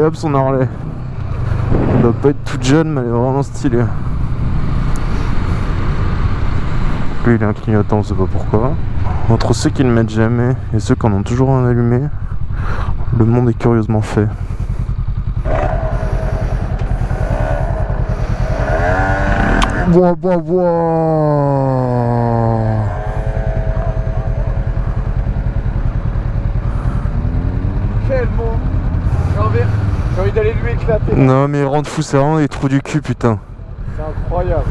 incroyable son Harley. Elle doit pas être toute jeune, mais elle est vraiment stylée. Lui, il a un clignotant, on sait pas pourquoi. Entre ceux qui ne mettent jamais et ceux qui en ont toujours un allumé, le monde est curieusement fait. Bois, bois, bois Quel mot J'ai envie, j'ai envie d'aller lui éclater. Non mais il rentre fou, c'est vraiment des trous du cul putain. C'est incroyable.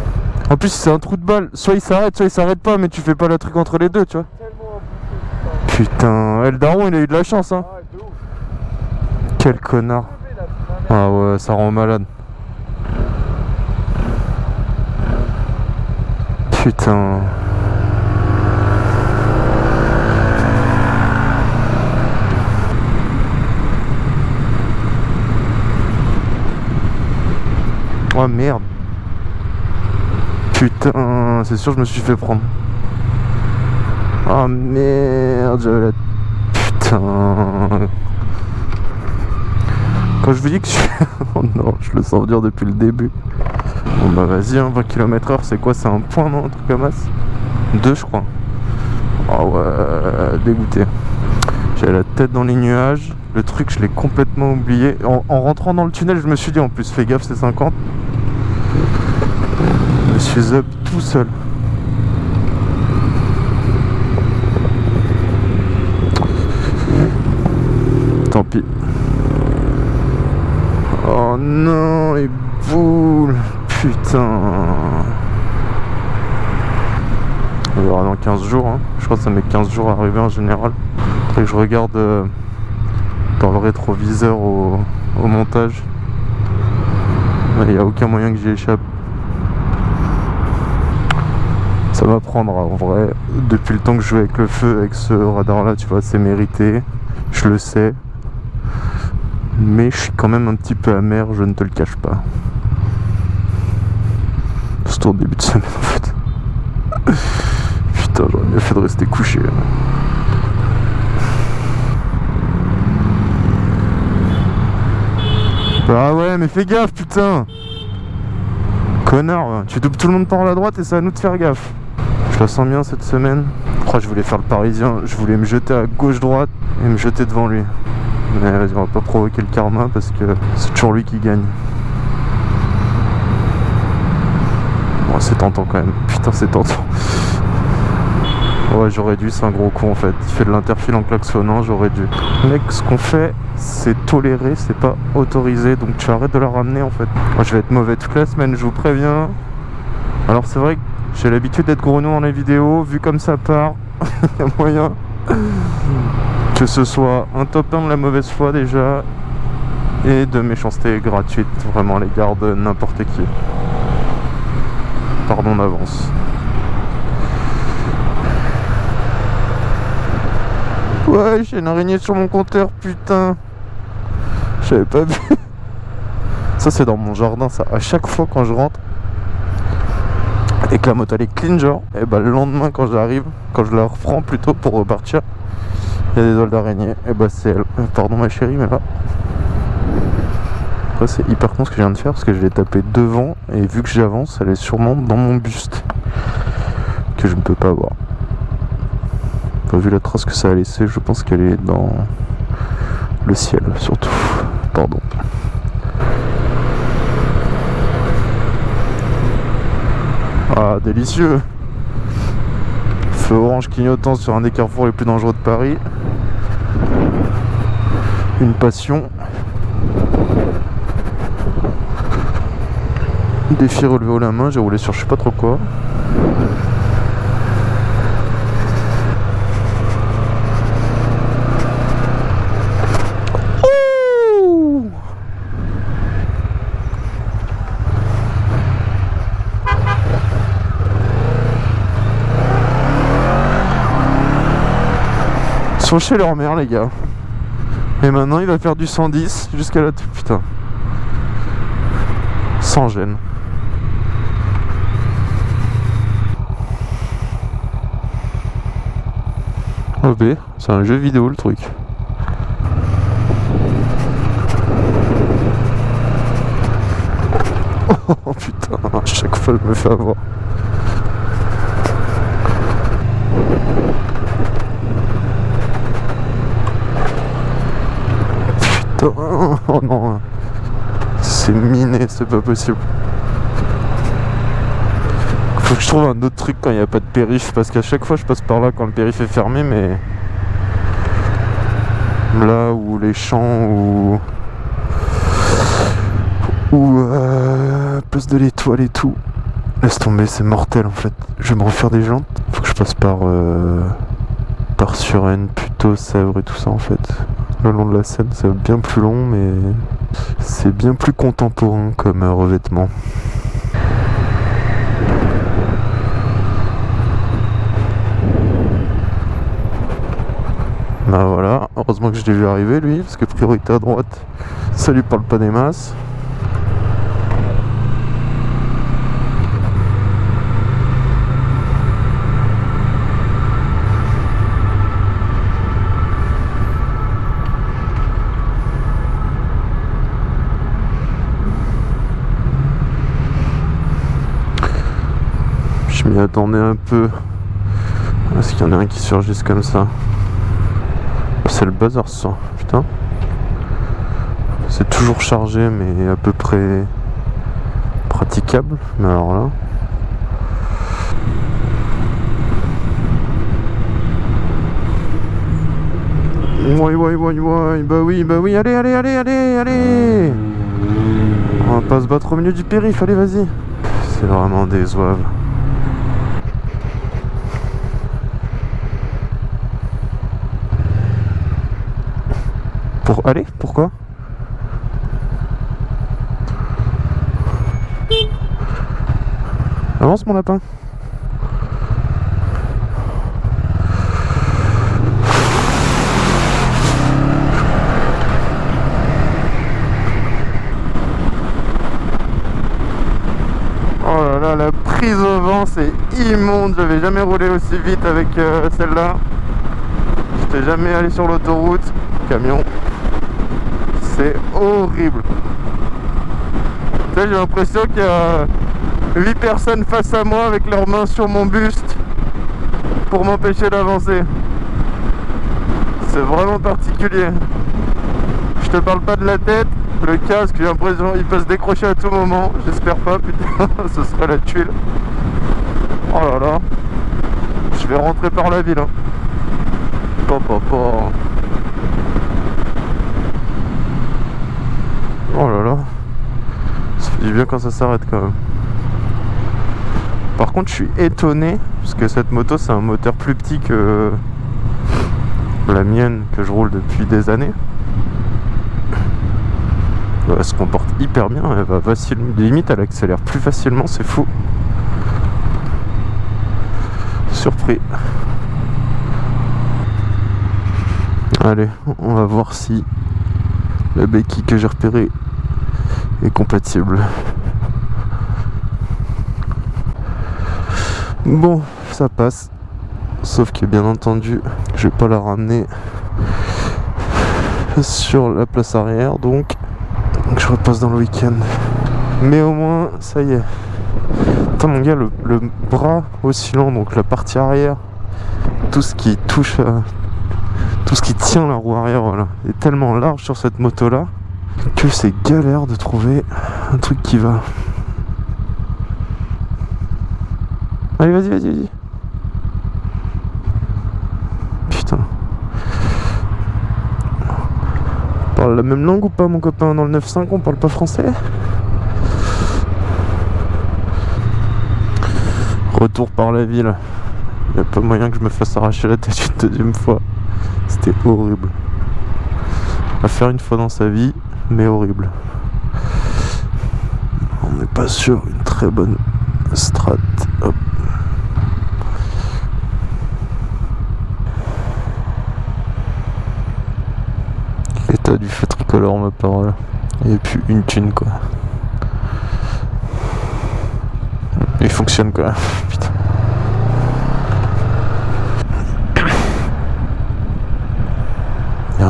En plus c'est un trou de balle, soit il s'arrête, soit il s'arrête pas, mais tu fais pas le truc entre les deux, tu vois. Tellement putain. Putain, El Daron il a eu de la chance hein. Ah ouais, de ouf. Quel connard. Merde. Ah ouais, ça rend malade. Putain. Oh merde. Putain, c'est sûr je me suis fait prendre. Oh merde, la... Putain. Quand je vous dis que je suis... oh non, je le sens venir depuis le début. Bon bah vas-y, hein, 20 km heure, c'est quoi? C'est un point, non? Un truc comme ça? Deux, je crois. Oh ouais, dégoûté. J'avais la tête dans les nuages. Le truc, je l'ai complètement oublié. En, en rentrant dans le tunnel, je me suis dit, en plus, fais gaffe, c'est 50. Je suis up tout seul. Tant pis. Oh non, les boules Putain On verra dans 15 jours. hein. Je crois que ça met 15 jours à arriver en général. Que je regarde euh, dans le rétroviseur au, montage. Il n'y a aucun moyen que j'y échappe. Ça va prendre en vrai. Depuis le temps que je joue avec le feu, avec ce radar là, tu vois, c'est mérité. Je le sais. Mais je suis quand même un petit peu amer, je ne te le cache pas. Surtout au début de semaine en fait. Putain, j'aurais mieux fait de rester couché. Ah ouais, mais fais gaffe, putain Connard, tu doubles tout le monde par la droite et c'est à nous de faire gaffe. Je la sens bien cette semaine. Je crois que je voulais faire le parisien, je voulais me jeter à gauche-droite et me jeter devant lui. Mais vas-y, on va pas provoquer le karma parce que c'est toujours lui qui gagne. Bon, c'est tentant quand même. Putain, c'est tentant. Ouais, j'aurais dû, c'est un gros con en fait. Il fait de l'interfile en klaxonnant, j'aurais dû. Mec, ce qu'on fait, c'est toléré, c'est pas autorisé. Donc tu arrêtes de la ramener en fait. Moi, je vais être mauvais toute la semaine, je vous préviens. Alors, c'est vrai que j'ai l'habitude d'être gros dans les vidéos. Vu comme ça part, il y a moyen que ce soit un top 1 de la mauvaise foi déjà et de méchanceté gratuite vraiment à l'égard de n'importe qui. Pardon d'avance. Ouais, j'ai une araignée sur mon compteur, putain. J'avais pas vu. Ça, c'est dans mon jardin, ça. À chaque fois quand je rentre et que la moto elle est clean, genre, et bah le lendemain quand j'arrive, quand je la reprends plutôt pour repartir, il y a des ailes d'araignée. Et bah c'est elle. Euh, Pardon ma chérie, mais là. Après, c'est hyper con ce que je viens de faire parce que je l'ai tapé devant et vu que j'avance, elle est sûrement dans mon buste que je ne peux pas voir. Vu la trace que ça a laissé, je pense qu'elle est dans le ciel surtout. Pardon. Ah, délicieux Feu orange clignotant sur un des carrefours les plus dangereux de Paris. Une passion. Défi relevé haut la main, j'ai roulé sur je sais pas trop quoi. sont chez leur mère les gars. Et maintenant il va faire du 110 jusqu'à la... Putain. Sans gêne. OB, c'est un jeu vidéo le truc. Oh putain, à chaque fois je me fais avoir. Oh non. C'est miné, c'est pas possible. Faut que je trouve un autre truc quand il n'y a pas de périph' parce qu'à chaque fois je passe par là quand le périph' est fermé mais là où les champs ou ou euh, place de l'étoile et tout laisse tomber c'est mortel en fait je vais me refaire des jantes faut que je passe par euh, par Suresnes plutôt Sèvres et tout ça en fait le long de la Seine c'est bien plus long mais c'est bien plus contemporain comme euh, revêtement Bah voilà, heureusement que je l'ai vu arriver lui, parce que priorité à droite, ça lui parle pas des masses. Attendais un peu. Est-ce qu'il y en a un qui surgisse comme ça c'est le bazar ça, putain. C'est toujours chargé mais à peu près praticable. Mais alors là. Oui, oui, oui, oui, bah oui, bah oui, allez, allez, allez, allez, allez On va pas se battre au milieu du périph', allez, vas-y C'est vraiment des Pour aller Pourquoi? Avance mon lapin Oh là là, la prise au vent, c'est immonde. J'avais jamais roulé aussi vite avec euh, celle-là. J'étais jamais allé sur l'autoroute. Camion. C'est horrible. j'ai l'impression qu'il y a 8 personnes face à moi avec leurs mains sur mon buste pour m'empêcher d'avancer. C'est vraiment particulier. Je te parle pas de la tête, le casque, j'ai l'impression qu'il peut se décrocher à tout moment. J'espère pas, putain, ce serait la tuile. Oh là là. Je vais rentrer par la ville. Hein. Oh là là. Ça fait du bien quand ça s'arrête quand même. Par contre, je suis étonné parce que cette moto, c'est un moteur plus petit que la mienne que je roule depuis des années. Elle se comporte hyper bien, elle va facilement, limite elle accélère plus facilement, c'est fou. Surpris. Allez, on va voir si la béquille que j'ai repérée est compatible. Bon, ça passe. Sauf que bien entendu, je vais pas la ramener sur la place arrière, donc, je repasse dans le week-end. Mais au moins, ça y est. Attends mon gars, le, bras oscillant, donc la partie arrière, tout ce qui touche, tout ce qui tient la roue arrière, voilà, est tellement large sur cette moto là que c'est galère de trouver un truc qui va. Allez, vas-y, vas-y, vas-y. Putain. On parle la même langue ou pas, mon copain? Dans le 9.5, on parle pas français? Retour par la ville. Il a pas moyen que je me fasse arracher la tête une deuxième fois. C'était horrible. À faire une fois dans sa vie, mais horrible. On n'est pas sur une très bonne strat. Hop. L'état du fait tricolore, ma parole. Il n'y a plus une thune quoi. Il fonctionne quoi. Putain.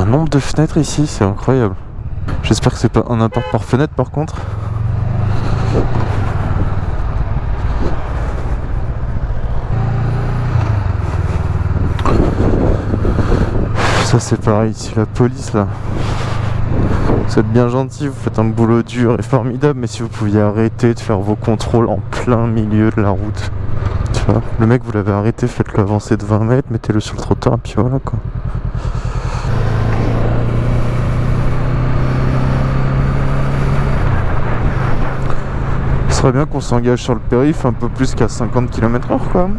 nombre de fenêtres ici, c'est incroyable. J'espère que c'est pas un appart par fenêtre par contre. Ça c'est pareil, ici la police là. Vous êtes bien gentil, vous faites un boulot dur et formidable, mais si vous pouviez arrêter de faire vos contrôles en plein milieu de la route. Tu vois, le mec vous l'avez arrêté, faites-le avancer de 20 mètres, mettez-le sur le trottoir, et puis voilà quoi. Serait bien qu'on s'engage sur le périph' un peu plus qu'à 50 km/h quoi.